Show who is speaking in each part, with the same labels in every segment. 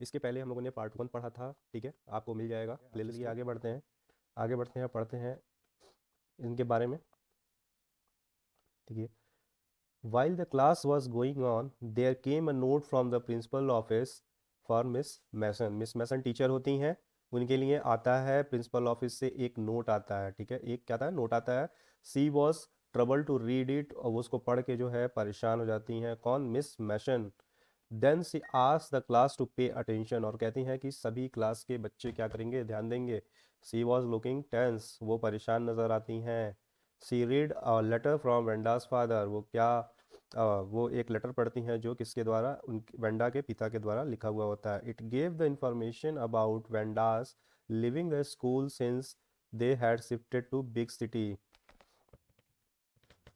Speaker 1: इसके पहले हम लोगों ने पार्ट वन पढ़ा था ठीक है? आपको मिल जाएगा प्ले लिस्ट आगे बढ़ते हैं आगे बढ़ते हैं पढ़ते हैं इनके बारे में। ठीक है While the class was going on, there came a note from the principal office for Miss Mason. Miss Mason teacher होती हैं उनके लिए आता है प्रिंसिपल ऑफ़िस से एक नोट आता है ठीक है? एक क्या था? नोट आता है she was trouble to read it और उसको पढ़ के जो है परेशान हो जाती हैं कौन? Miss Mason then she us the class to pay attention और कहती हैं कि सभी क्लास के बच्चे क्या करेंगे? ध्यान देंगे। सी वॉज़ लुकिंग टेंस वो परेशान नज़र आती हैं। She read letter from Wanda's father वो क्या आ, वो एक लेटर पढ़ती हैं जो किसके द्वारा? उन वेंडा के पिता के द्वारा लिखा हुआ होता है। It gave the information about Wanda's leaving the school since they had shifted to big city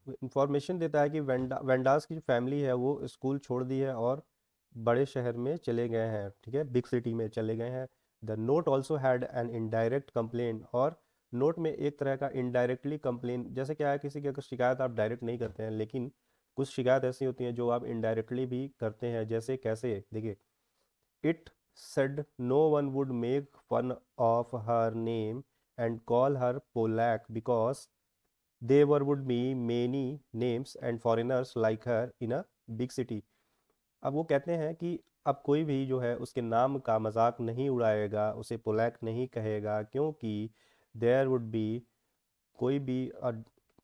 Speaker 1: information देता है कि वेंडा वेंडास की जो फैमिली है वो स्कूल छोड़ दी है और बड़े शहर में चले गए हैं, ठीक है? बिग सिटी में चले गए हैं। The note also had an indirect complain और नोट में एक तरह का इनडायरेक्टली कंप्लेन जैसे क्या है, किसी की अगर शिकायत आप डायरेक्ट नहीं करते हैं, लेकिन कुछ शिकायत ऐसी होती हैं जो आप इनडायरेक्टली भी करते हैं, जैसे कैसे? देखिए it said no one would make fun of her name and call her Polack because there would be many names and foreigners like her in a big city अब वो कहते हैं कि अब कोई भी जो है उसके नाम का मज़ाक नहीं उड़ाएगा, उसे पोलैक नहीं कहेगा, क्योंकि देयर वुड बी कोई भी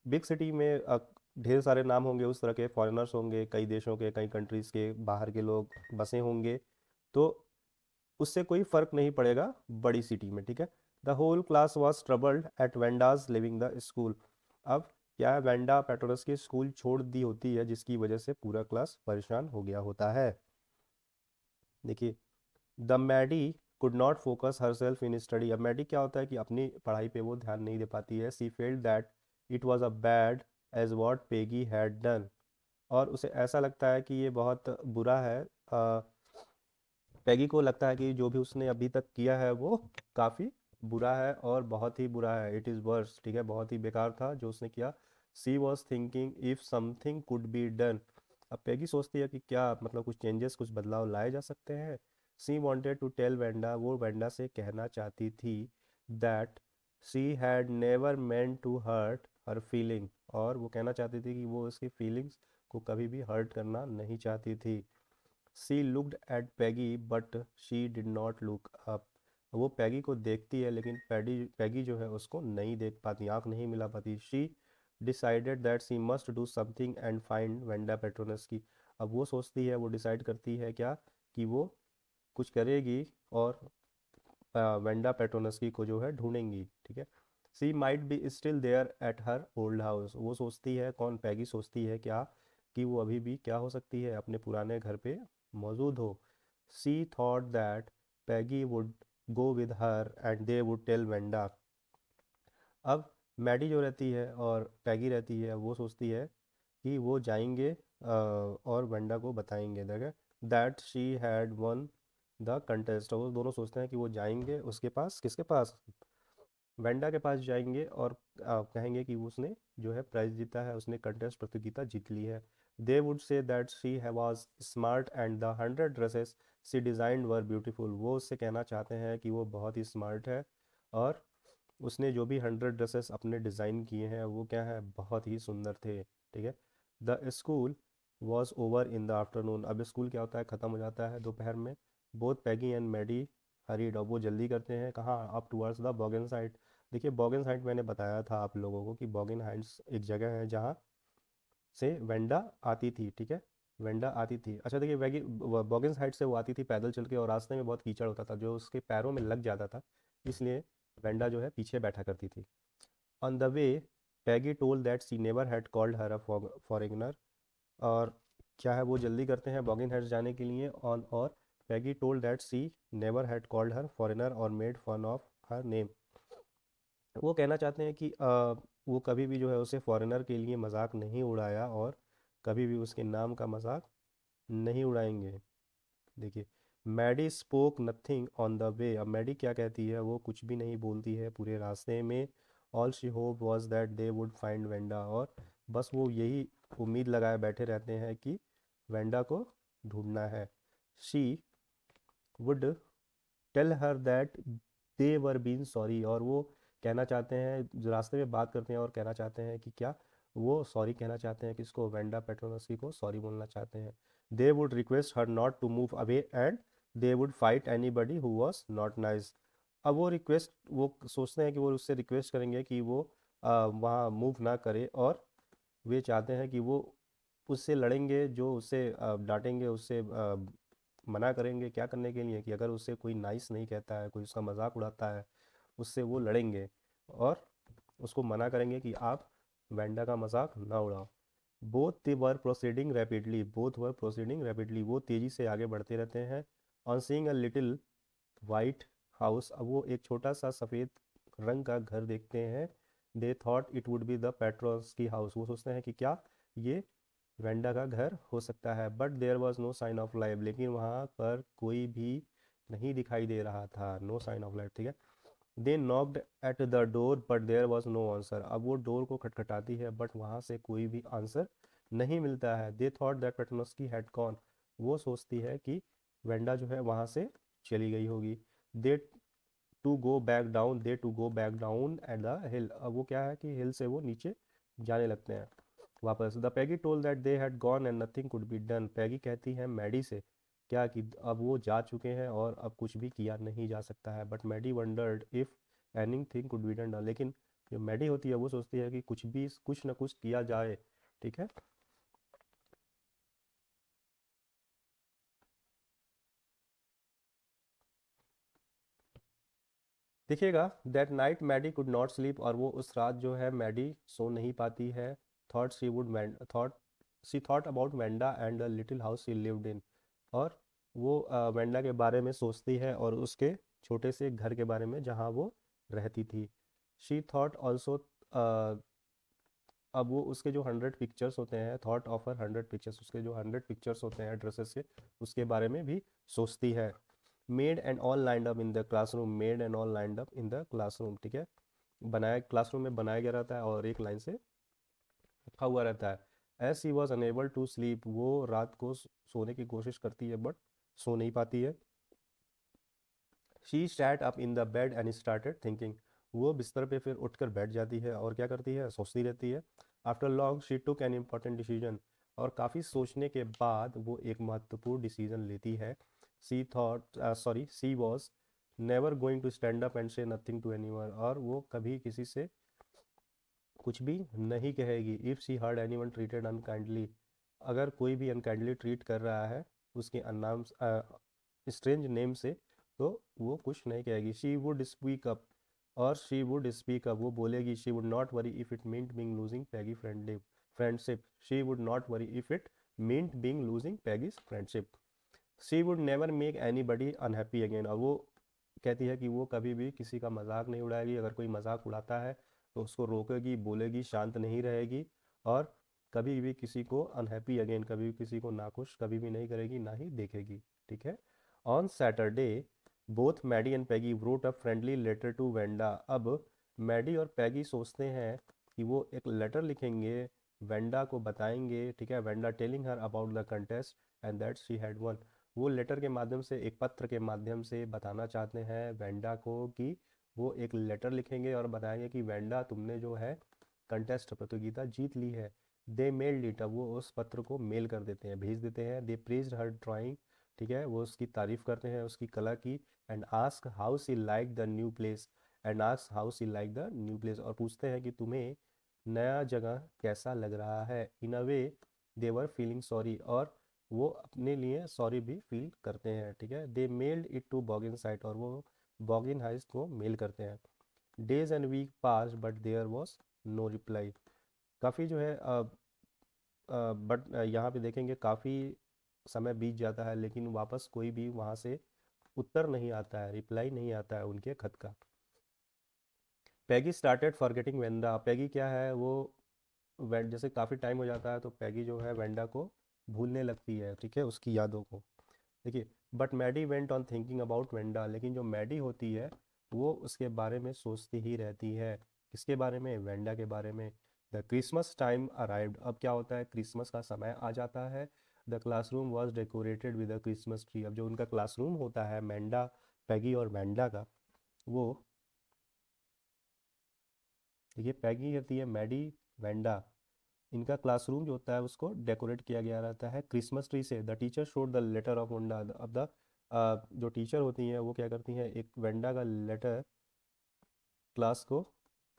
Speaker 1: बिग सिटी में ढेर सारे नाम होंगे, उस तरह के फॉरेनर्स होंगे, कई देशों के, कई कंट्रीज़ के, बाहर के लोग बसे होंगे तो उससे कोई फ़र्क नहीं पड़ेगा बड़ी सिटी में, ठीक है? The whole class was troubled at Wanda's leaving the school अब क्या है वेंडा पेट्रोलस की स्कूल छोड़ दी होती है जिसकी वजह से पूरा क्लास परेशान हो गया होता है। देखिए the Maddie could not focus herself in study. अब मैडी क्या होता है कि अपनी पढ़ाई पे वो ध्यान नहीं दे पाती है। She felt that it was a bad age what Peggy had done. और उसे ऐसा लगता है कि ये बहुत बुरा है। आ, पैगी को लगता है कि जो भी उसने अभी तक किया है वो काफ़ी बुरा है और बहुत ही बुरा है। इट इज़ वर्स ठीक है? बहुत ही बेकार था जो उसने किया। She was thinking if something could be done. अब पैगी सोचती है कि क्या मतलब कुछ चेंजेस, कुछ बदलाव लाए जा सकते हैं? She wanted to tell Wanda, वो वेंडा से कहना चाहती थी that she had never meant to hurt her feeling, और वो कहना चाहती थी कि वो उसकी फीलिंग्स को कभी भी हर्ट करना नहीं चाहती थी। She looked at Peggy, but she did not look up. वो पैगी को देखती है, लेकिन पैडी, पैगी जो है उसको नहीं देख पाती, आँख नहीं मिला पाती। She decided that she must do something and find Wanda Petronski की। अब वो सोचती है, वो डिसाइड करती है क्या कि वो कुछ करेगी और वेंडा पेट्रोनस की को जो है ढूंढेंगी, ठीक है? She might be still there at her old house वो सोचती है, कौन पैगी सोचती है क्या कि वो अभी भी क्या हो सकती है, अपने पुराने घर पे मौजूद हो। She thought that Peggy would go with her and they would tell Wanda अब मैडी जो रहती है और पैगी रहती है, वो सोचती है कि वो जाएँगे और वेंडा को बताएँगे। देखे that she had won the contest वो दोनों सोचते हैं कि वो जाएँगे उसके पास। किसके पास? वेंडा के पास जाएँगे और कहेंगे कि उसने जो है प्राइज जीता है, उसने कंटेस्ट प्रतियोगिता जीत ली है। They would say that she was smart and the hundred dresses she designed were beautiful वो उससे कहना चाहते हैं कि वो बहुत ही स्मार्ट है और उसने जो भी हंड्रेड ड्रेसेस अपने डिज़ाइन किए हैं, वो क्या है, बहुत ही सुंदर थे, ठीक है। The school was over in the afternoon. अब स्कूल क्या होता है, ख़त्म हो जाता है दोपहर में। Both Peggy and Maddie hurried और वो जल्दी करते हैं। कहाँ? Up towards the Boggins side देखिए बॉगन साइड मैंने बताया था आप लोगों को कि बॉगन हाइट्स एक जगह है जहाँ से वेंडा आती थी, ठीक है? वेंडा आती थी। अच्छा देखिए, वैगी बॉगन साइड से वो आती थी पैदल चल के और रास्ते में बहुत कीचड़ होता था, जो उसके पैरों में लग जाता था, इसलिए वेंडा जो है पीछे बैठा करती थी। On the way Peggy told that she never had called her a foreigner और क्या है वो जल्दी करते हैं बॉगिन हेड्स जाने के लिए ऑन और Peggy told that she never had called her foreigner और made fun of her name वो कहना चाहते हैं कि आ, वो कभी भी जो है उसे फॉरेनर के लिए मज़ाक नहीं उड़ाया और कभी भी उसके नाम का मज़ाक नहीं उड़ाएँगे। देखिए Maddie spoke nothing on the way. अब मैडी क्या कहती है? वो कुछ भी नहीं बोलती है पूरे रास्ते में। All she hope was that they would find Wanda और बस वो यही उम्मीद लगाए बैठे रहते हैं कि वेंडा को ढूंढना है। She would tell her that they were been sorry और वो कहना चाहते हैं जो रास्ते में बात करते हैं और कहना चाहते हैं कि क्या वो सॉरी कहना चाहते हैं किसको वेंडा पेट्रोनस्की को सॉरी बोलना चाहते हैं। They would request her not to move away and they would fight anybody who was not nice अब वो रिक्वेस्ट वो सोचते हैं कि वो उससे रिक्वेस्ट करेंगे कि वो वहाँ मूव ना करे और वे चाहते हैं कि वो उससे लड़ेंगे, जो उससे डांटेंगे, उससे मना करेंगे क्या करने के लिए कि अगर उससे कोई नाइस नहीं कहता है, कोई उसका मज़ाक उड़ाता है, उससे वो लड़ेंगे और उसको मना करेंगे कि आप वेंडा का मज़ाक ना उड़ाओ। Both they were proceeding rapidly both were proceeding rapidly वो तेज़ी से आगे बढ़ते रहते हैं। On seeing a little white house अब वो एक छोटा सा सफ़ेद रंग का घर देखते हैं। They thought it would be the Petronskis house वो सोचते हैं कि क्या ये वेंडा का घर हो सकता है but there was no sign of life लेकिन वहाँ पर कोई भी नहीं दिखाई दे रहा था। नो साइन ऑफ़ लाइफ ठीक है? They knocked at the door but there was no answer अब वो डोर को खटखटाती है बट वहाँ से कोई भी आंसर नहीं मिलता है। They thought that Petronski had gone वो सोचती है कि वेंडा जो है वहाँ से चली गई होगी। They to go back down they to go back down at the hill अब वो क्या है कि हिल से वो नीचे जाने लगते हैं, वापस। The Peggy told that they had gone and nothing could be done Peggy कहती है मैडी से, क्या कि अब वो जा चुके हैं और अब कुछ भी किया नहीं जा सकता है? But Maddie wondered if anything could be done लेकिन जो मैडी होती है वो सोचती है कि कुछ भी, कुछ ना कुछ किया जाए, ठीक है? देखिएगा that night Maddie could not sleep और वो उस रात जो है मैडी सो नहीं पाती है। Thought she would thought she thought about Wanda and little house she lived in और वो वेंडा के बारे में सोचती है और उसके छोटे से घर के बारे में जहाँ वो रहती थी। शी थॉट ऑल्सो अब वो उसके जो हंड्रेड पिक्चर्स होते हैं थॉट ऑफ़र हंड्रेड पिक्चर्स उसके जो हंड्रेड पिक्चर्स होते हैं ड्रेसेस के, उसके बारे में भी सोचती है। Made and all lined up in the classroom made and all lined up in the classroom ठीक है? बनाया क्लासरूम में बनाया गया रहता है और एक लाइन से रखा हुआ रहता है। As she was unable to sleep वो रात को सोने की कोशिश करती है बट सो नहीं पाती है। She sat up in the bed and started thinking वो बिस्तर पे फिर उठकर बैठ जाती है और क्या करती है? सोचती रहती है। After long she took an important decision और काफ़ी सोचने के बाद वो एक महत्वपूर्ण डिसीज़न लेती है। She thought sorry she was never going to stand up and say nothing to any और वो कभी किसी से कुछ भी नहीं कहेगी। If she heard anyone treated unkindly अगर कोई भी अनकाइंडली ट्रीट कर रहा है, उसके अनाम स्ट्रेंज नेम से तो वो कुछ नहीं कहेगी। शी वुड स्पीक अप और शी वुड स्पीक अप वो बोलेगी she would not worry if it meant being losing Peggy friendship friendship she would not worry if it meant being losing Peggy's friendship she would never make anybody unhappy again और वो कहती है कि वो कभी भी किसी का मज़ाक नहीं उड़ाएगी। अगर कोई मज़ाक उड़ाता है तो उसको रोकेगी, बोलेगी, शांत नहीं रहेगी और कभी भी किसी को अनहैप्पी अगेन कभी भी किसी को नाखुश, कभी भी नहीं करेगी, ना ही देखेगी। ठीक है? On Saturday both Maddie and Peggy wrote a friendly letter to Wanda अब मैडी और पैगी सोचते हैं कि वो एक लेटर लिखेंगे वेंडा को बताएँगे। ठीक है? Wanda telling her about the contest and that she had won वो लेटर के माध्यम से, एक पत्र के माध्यम से बताना चाहते हैं वेंडा को कि वो एक लेटर लिखेंगे और बताएँगे कि वेंडा तुमने जो है कंटेस्ट प्रतियोगिता जीत ली है। दे मेल डिट, वो उस पत्र को मेल कर देते हैं, भेज देते हैं। दे प्रेज हर ड्राइंग, ठीक है, वो उसकी तारीफ़ करते हैं, उसकी कला की। And ask how she like the new place, and ask how she like the new place. और पूछते हैं कि तुम्हें नया जगह कैसा लग रहा है? In a way they were feeling sorry. और वो अपने लिए सॉरी भी फील करते हैं, ठीक है? They mailed it to Boggins site और वो बॉगिन हाइस्ट को मेल करते हैं। Days and week pass but there was no reply काफ़ी जो है बट यहाँ पे देखेंगे काफ़ी समय बीत जाता है, लेकिन वापस कोई भी वहाँ से उत्तर नहीं आता है रिप्लाई नहीं आता है उनके खत का। Peggy started forgetting Wenda Peggy क्या है? वो जैसे काफ़ी टाइम हो जाता है तो पैगी जो है वेंडा को भूलने लगती है, ठीक है, उसकी यादों को। देखिए but Maddie went on thinking about Wanda लेकिन जो मैडी होती है, वो उसके बारे में सोचती ही रहती है। किसके बारे में? वेंडा के बारे में। द क्रिसमस टाइम अराइव्ड अब क्या होता है? क्रिसमस का समय आ जाता है। The classroom was decorated with a Christmas tree अब जो उनका क्लासरूम होता है मैंडा पैगी और मैंडा का, वो, देखिए पैगी होती है मैडी वैंडा इनका क्लासरूम जो होता है उसको डेकोरेट किया गया रहता है क्रिसमस ट्री से। The teacher showed the letter of Wanda अब द जो टीचर होती हैं, वो क्या करती हैं, एक वेंडा का लेटर क्लास को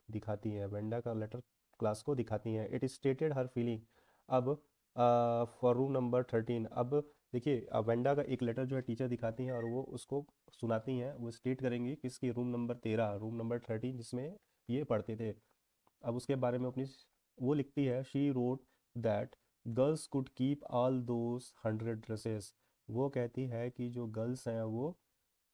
Speaker 1: दिखाती हैं। वेंडा का लेटर क्लास को दिखाती हैं। इट स्टेटेड हर फीलिंग अब फॉर रूम नंबर थर्टीन अब देखिए वेंडा का एक लेटर जो है टीचर दिखाती हैं और वो उसको सुनाती हैं। वो स्टेट करेंगी किसकी? रूम नंबर तेरह रूम नंबर थर्टीन जिसमें ये पढ़ते थे। अब उसके बारे में अपनी वो लिखती है she wrote that girls could keep all those hundred dresses वो कहती है कि जो गर्ल्स हैं वो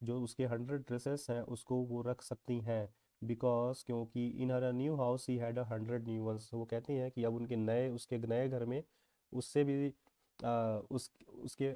Speaker 1: जो उसके हंड्रेड ड्रेसेस हैं उसको वो रख सकती हैं बिकॉज़ क्योंकि in her new house he had a hundred new ones वो कहती हैं कि अब उनके नए उसके नए घर में उससे भी आ, उस उसके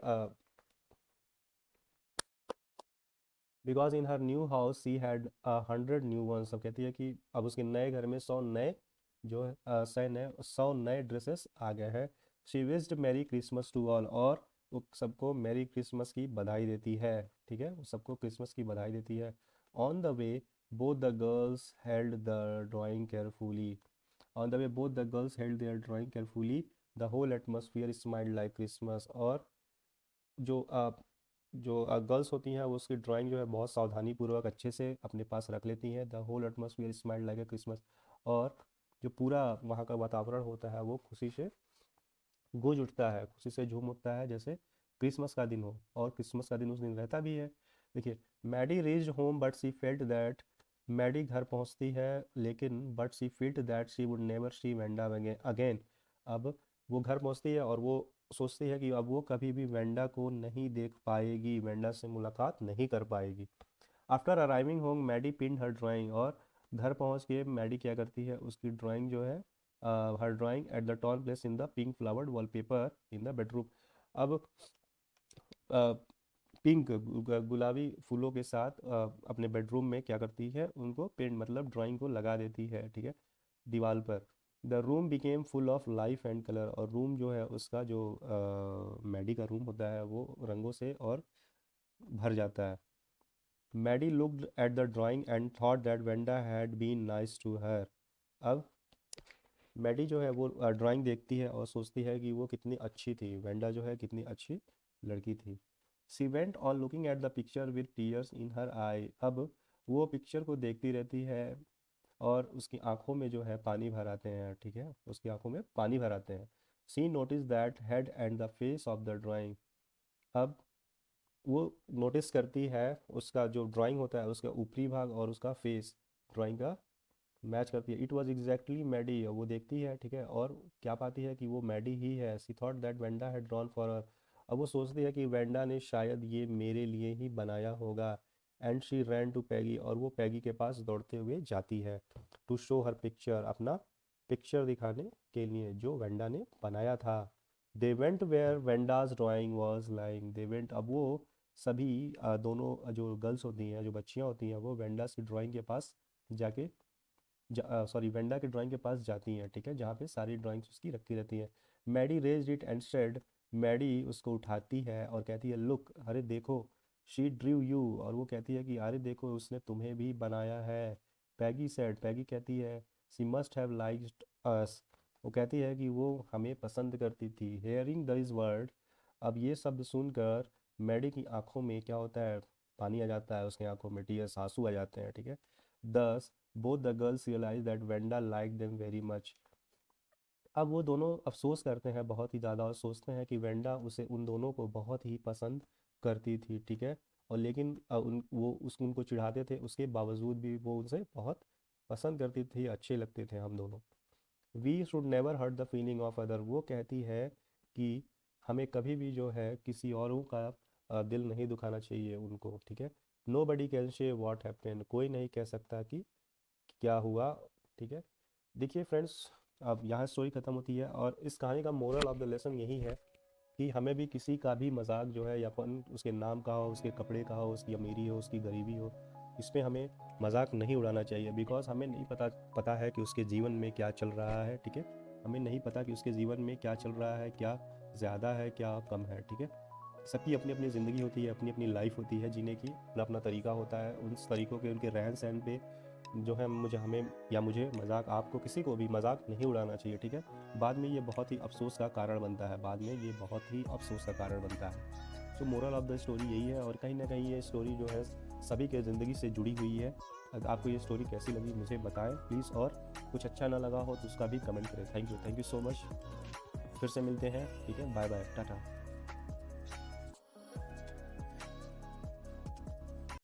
Speaker 1: because in her new house he had hundred new ones अब कहती है कि अब उसके नए घर में सौ नए जो सौ नए सौ नए ड्रेसेस आ गए हैं। She wished merry Christmas to all और वो सबको मैरी क्रिसमस की बधाई देती है ठीक है? वो सबको क्रिसमस की बधाई देती है। On the way both the girls held the drawing carefully. On the way both the girls held their drawing carefully. The whole atmosphere smile like Christmas और जो आ, जो गर्ल्स होती हैं वो उसकी ड्राइंग जो है बहुत सावधानी पूर्वक अच्छे से अपने पास रख लेती हैं। The whole atmosphere smile like Christmas और जो पूरा वहाँ का वातावरण होता है, वो खुशी से गूंज उठता है, खुशी से झूम उठता है, जैसे क्रिसमस का दिन हो। और क्रिसमस का दिन उस दिन रहता भी है। देखिए, Maddie reach home but she felt that Maddie घर पहुँचती है, लेकिन but she felt that she would never see Wanda again अब वो घर पहुँचती है और वो सोचती है कि अब वो कभी भी वेंडा को नहीं देख पाएगी वेंडा से मुलाकात नहीं कर पाएगी। After arriving home Maddie pin her drawing और घर पहुँच के मैडी क्या करती है, उसकी ड्राइंग जो है her drawing at the tall place in the pink flowered wallpaper in the bedroom अब पिंक गुलाबी फूलों के साथ अपने बेडरूम में क्या करती है, उनको पेंट मतलब ड्राइंग को लगा देती है, ठीक है दीवार पर। The room became full of life and colour और रूम जो है, उसका जो मैडी का रूम होता है, वो रंगों से और भर जाता है। Maddie looked at the drawing and thought that Wanda had been nice to her. अब मैडी जो है वो ड्राइंग देखती है और सोचती है कि वो कितनी अच्छी थी। वेंडा जो है कितनी अच्छी लड़की थी। She went on looking at the picture with tears in her eye. अब वो पिक्चर को देखती रहती है और उसकी आँखों में जो है पानी भर आते हैं, ठीक है? उसकी आँखों में पानी भर आते हैं। She notice that head and the face of the drawing. अब वो नोटिस करती है, उसका जो ड्राइंग होता है, उसका ऊपरी भाग और उसका फेस ड्राइंग का मैच करती है। इट वॉज़ एग्जैक्टली मैडी वो देखती है, ठीक है, और क्या पाती है कि वो मैडी ही है। She thought that Wanda had drawn for her अब वो सोचती है कि वेंडा ने शायद ये मेरे लिए ही बनाया होगा। And she ran to Peggy और वो पैगी के पास दौड़ते हुए जाती है टू शो हर पिक्चर अपना पिक्चर दिखाने के लिए जो वेंडा ने बनाया था। They went where Wanda's drawing was lying they went अब वो सभी दोनों जो गर्ल्स होती हैं, जो बच्चियाँ होती हैं, वो वेंडा की ड्राइंग के पास जाके जा सॉरी, वेंडा के ड्राइंग के पास जाती हैं, ठीक है, जहाँ पे सारी ड्राइंग्स उसकी रखी रहती हैं। Maddie raise it and said, Maddie उसको उठाती है और कहती है, लुक, अरे देखो, शी ड्रीव यू। और वो कहती है कि, अरे देखो, उसने तुम्हें भी बनाया है। पैगी सेड, पैगी कहती है she must have liked us वो कहती है कि वो हमें पसंद करती थी। हेयरिंग द इज़ वर्ड अब ये शब्द सुनकर मैडी की आँखों में क्या होता है? पानी आ जाता है, उसकी आँखों में टीयर्स, आँसू आ जाते हैं, ठीक है? Thus both the girls realize that Wanda like them very much अब वो दोनों अफसोस करते हैं, बहुत ही ज़्यादा और सोचते हैं कि वेंडा उसे उन दोनों को बहुत ही पसंद करती थी, ठीक है? और लेकिन उन, वो उस, उनको चिढ़ाते थे, उसके बावजूद भी वो उनसे बहुत पसंद करती थी, अच्छे लगते थे हम दोनों। We should never hurt the feeling of other वो कहती है कि हमें कभी भी जो है किसी औरों का दिल नहीं दुखाना चाहिए उनको, ठीक है? Nobody can say what happen कोई नहीं कह सकता कि क्या हुआ, ठीक है? देखिए फ्रेंड्स अब यहाँ स्टोरी ख़त्म होती है और इस कहानी का मोरल ऑफ़ द लेसन यही है कि हमें भी किसी का भी मज़ाक जो है या फन उसके नाम का हो, उसके कपड़े का हो, उसकी अमीरी हो, उसकी गरीबी हो इसमें हमें मज़ाक नहीं उड़ाना चाहिए बिकॉज़ हमें नहीं पता पता है कि उसके जीवन में क्या चल रहा है, ठीक है? हमें नहीं पता कि उसके जीवन में क्या चल रहा है, क्या ज़्यादा है, क्या कम है, ठीक है? सबकी अपनी अपनी ज़िंदगी होती है अपनी अपनी लाइफ होती है, जीने की, अपना अपना तरीका होता है। उन तरीक़ों के, उनके रहन सहन पे जो है मुझे, हमें या मुझे मज़ाक, आपको किसी को भी मज़ाक नहीं उड़ाना चाहिए, ठीक है? बाद में ये बहुत ही अफसोस का कारण बनता है, बाद में ये बहुत ही अफसोस का कारण बनता है। तो मोरल ऑफ़ द स्टोरी यही है और कहीं ना कहीं ये स्टोरी जो है सभी के ज़िंदगी से जुड़ी हुई है। अगर आपको ये स्टोरी कैसी लगी मुझे बताएँ प्लीज़ और कुछ अच्छा ना लगा हो तो उसका भी कमेंट करें। Thank you thank you so much फिर से मिलते हैं, ठीक है? Bye bye tata.